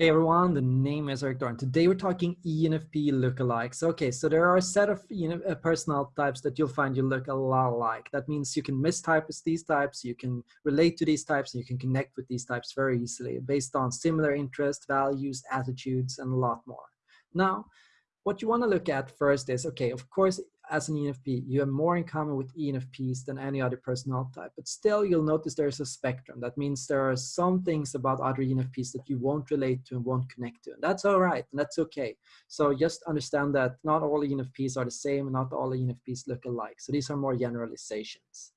Hey everyone, the name is Eric Doran. Today we're talking ENFP lookalikes. Okay, so there are a set of you uh, know, personal types that you'll find you look a lot alike. That means you can mistype as these types, you can relate to these types, and you can connect with these types very easily based on similar interests, values, attitudes, and a lot more. Now, what you want to look at first is, okay, of course, as an ENFP, you have more in common with ENFPs than any other personality type. But still, you'll notice there's a spectrum. That means there are some things about other ENFPs that you won't relate to and won't connect to. And that's all right, and that's okay. So just understand that not all ENFPs are the same, and not all ENFPs look alike. So these are more generalizations.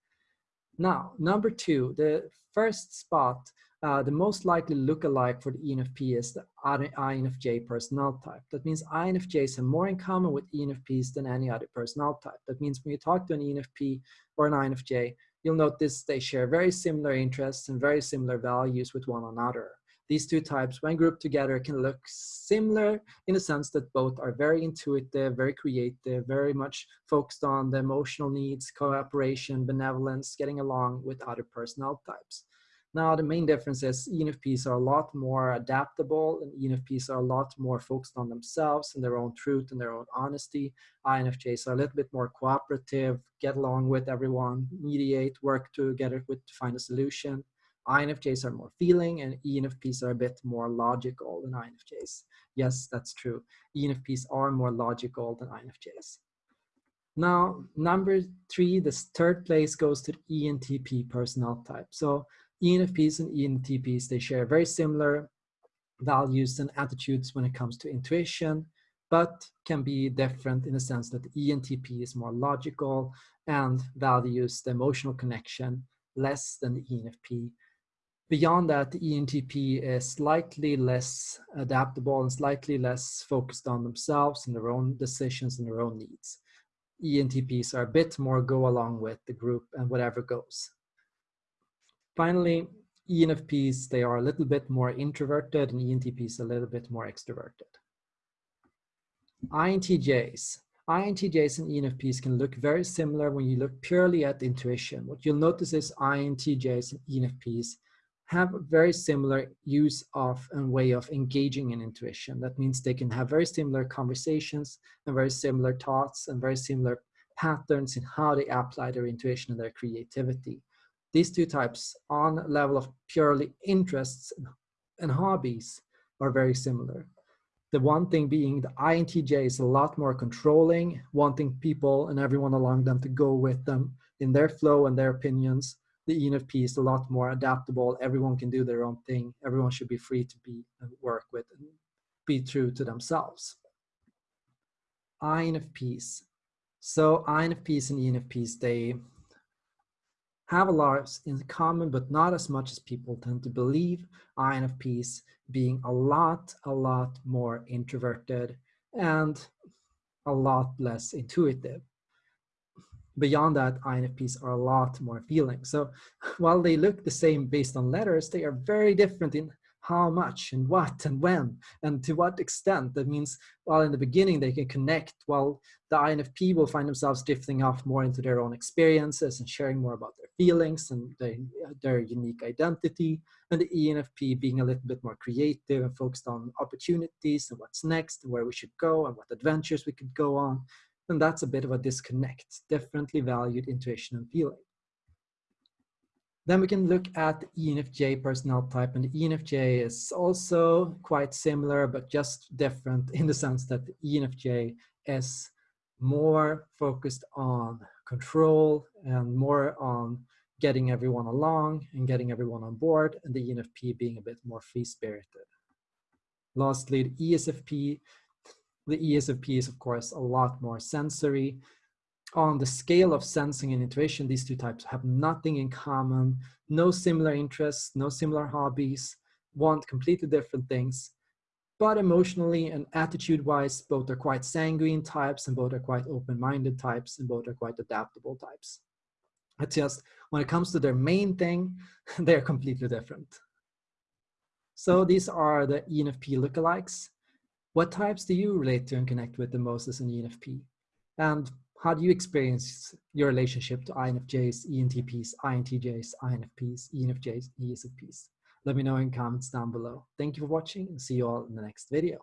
Now, number two, the first spot uh, the most likely look-alike for the ENFP is the INFJ personality type. That means INFJs have more in common with ENFPs than any other personality type. That means when you talk to an ENFP or an INFJ, you'll notice they share very similar interests and very similar values with one another. These two types, when grouped together, can look similar in the sense that both are very intuitive, very creative, very much focused on the emotional needs, cooperation, benevolence, getting along with other personality types. Now, the main difference is ENFPs are a lot more adaptable and ENFPs are a lot more focused on themselves and their own truth and their own honesty. INFJs are a little bit more cooperative, get along with everyone, mediate, work together with to find a solution. INFJs are more feeling and ENFPs are a bit more logical than INFJs. Yes, that's true. ENFPs are more logical than INFJs. Now, number three, this third place goes to the ENTP personnel type. So ENFPs and ENTPs, they share very similar values and attitudes when it comes to intuition, but can be different in the sense that the ENTP is more logical and values the emotional connection less than the ENFP. Beyond that, the ENTP is slightly less adaptable and slightly less focused on themselves and their own decisions and their own needs. ENTPs are a bit more go along with the group and whatever goes. Finally, ENFPs, they are a little bit more introverted and ENTPs a little bit more extroverted. INTJs. INTJs and ENFPs can look very similar when you look purely at intuition. What you'll notice is INTJs and ENFPs have very similar use of and way of engaging in intuition. That means they can have very similar conversations and very similar thoughts and very similar patterns in how they apply their intuition and their creativity. These two types on level of purely interests and hobbies are very similar. The one thing being the INTJ is a lot more controlling, wanting people and everyone along them to go with them in their flow and their opinions. The ENFP is a lot more adaptable. Everyone can do their own thing. Everyone should be free to be and work with and be true to themselves. INFPs. So INFPs and ENFPs, they have a lot in common, but not as much as people tend to believe. INFPs being a lot, a lot more introverted and a lot less intuitive. Beyond that, INFPs are a lot more feeling. So while they look the same based on letters, they are very different in how much and what and when and to what extent. That means while in the beginning they can connect, while the INFP will find themselves drifting off more into their own experiences and sharing more about their feelings and their, their unique identity, and the ENFP being a little bit more creative and focused on opportunities and what's next and where we should go and what adventures we could go on. And that's a bit of a disconnect, differently valued intuition and feeling. Then we can look at the ENFJ personnel type and the ENFJ is also quite similar but just different in the sense that the ENFJ is more focused on control and more on getting everyone along and getting everyone on board and the ENFP being a bit more free-spirited. Lastly, the ESFP. The ESFP is of course a lot more sensory on the scale of sensing and intuition, these two types have nothing in common, no similar interests, no similar hobbies, want completely different things. But emotionally and attitude-wise, both are quite sanguine types and both are quite open-minded types and both are quite adaptable types. It's just when it comes to their main thing, they're completely different. So these are the ENFP lookalikes. What types do you relate to and connect with the most as an ENFP? And how do you experience your relationship to INFJs, ENTPs, INTJs, INFPs, ENFJs, ESFPs? let me know in comments down below. Thank you for watching and see you all in the next video.